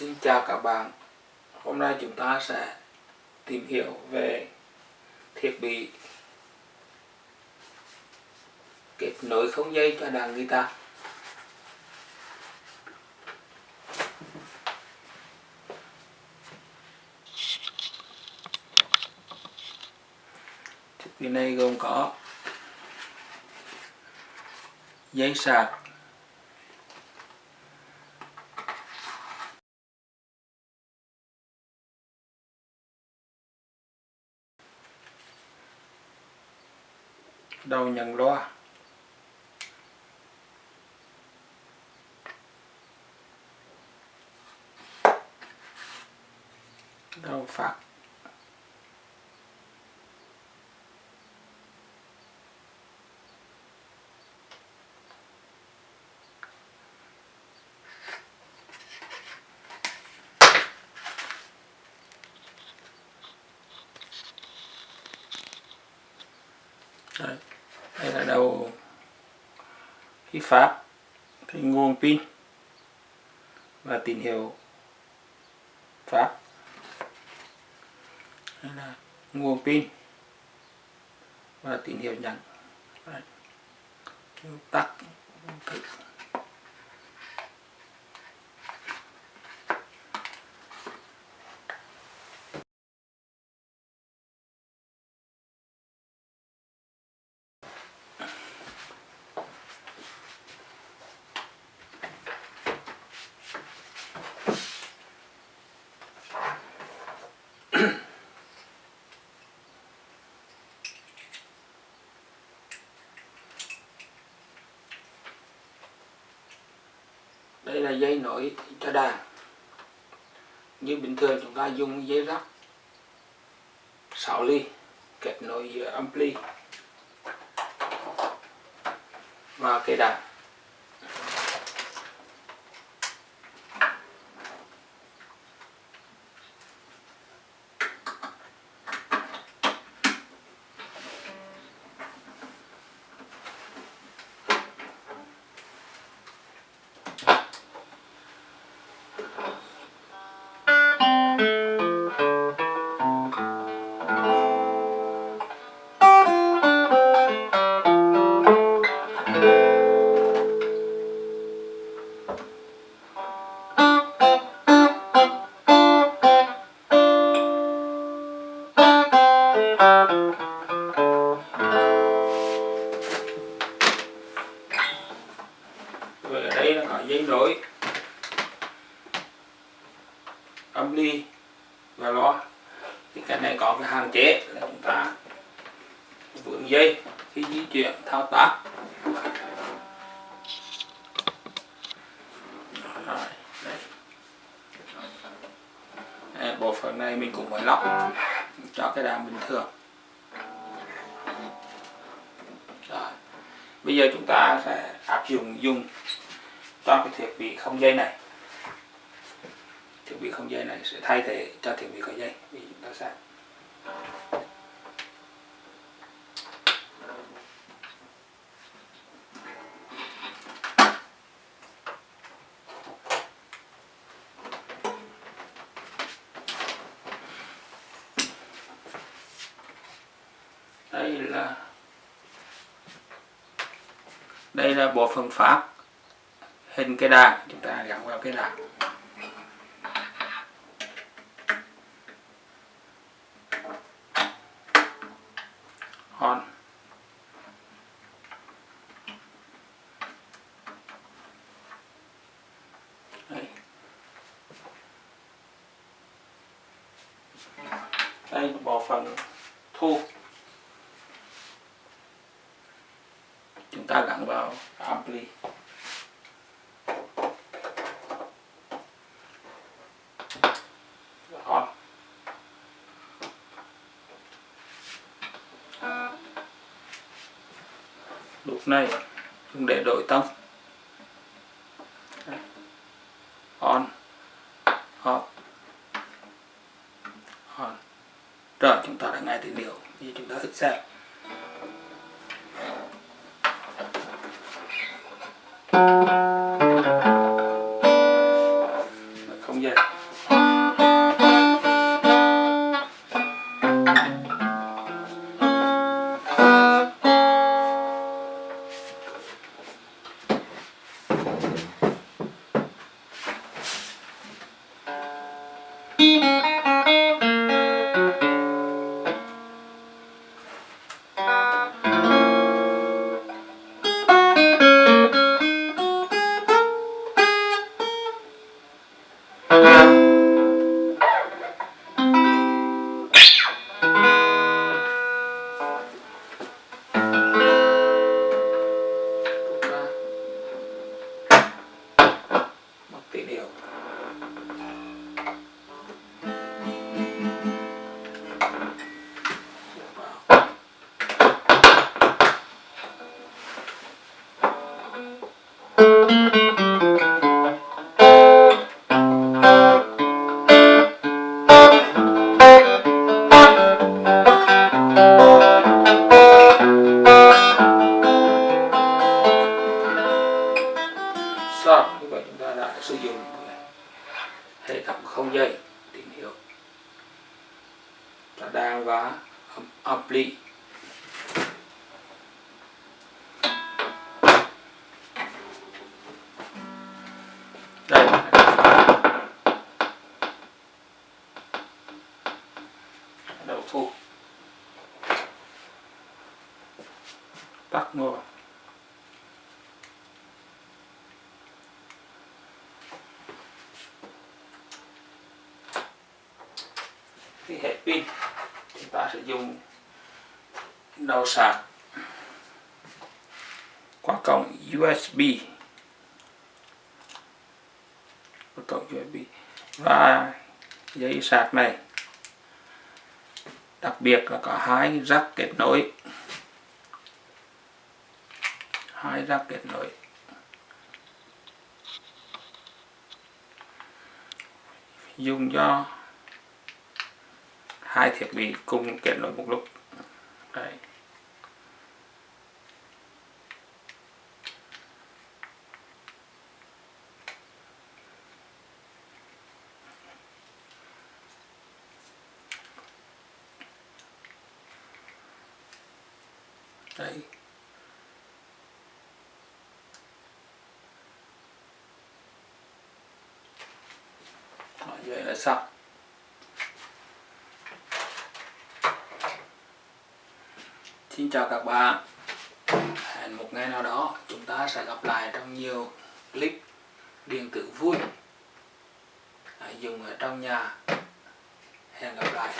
Xin chào các bạn. Hôm nay chúng ta sẽ tìm hiểu về thiết bị kết nối không dây cho đàn guitar. Thiết bị này gồm có dây sạc đầu nhận loa đầu phát Đấy đây là đầu khí phát cái nguồn pin và tín hiệu phát đây là nguồn pin và tín hiệu nhận tắt thử. Đây là dây nổi cho đàn. Như bình thường chúng ta dùng dây rắc 6 ly, kết nối giữa ampli và cây đàn. Âm ly và loa thì cái này có cái hạn chế là chúng ta vướng dây khi di chuyển thao tác. Bộ phận này mình cũng phải lắp cho cái đàn bình thường. Rồi, bây giờ chúng ta sẽ áp dụng dùng cho cái thiết bị không dây này bị không dây này, sẽ thay thế cho thiết bị có dây vì chúng ta sẽ. Đây là đây là bộ phận phát hình cái đàn, chúng ta gắn vào cái đàn. On. Đây đây bỏ bộ phận thu. Chúng ta gắn vào ampli lúc này dùng để đổi tông on, off. On. Rồi, chúng ta đã nghe tín hiệu như chúng ta thử xem Thank you. Và ampli đây. Đầu thu. Tắt ngồi thì hết pin dùng đầu sạc qua cổng USB qua cổng USB và dây sạc này, đặc biệt là có hai rắc kết nối. Hai rắc kết nối. Dùng cho hai thiết bị cùng kết nối một lúc Đấy. Đấy. Rồi, vậy là xong Xin chào các bạn. Hẹn một ngày nào đó, chúng ta sẽ gặp lại trong nhiều clip điện tử vui. Dùng ở trong nhà. Hẹn gặp lại.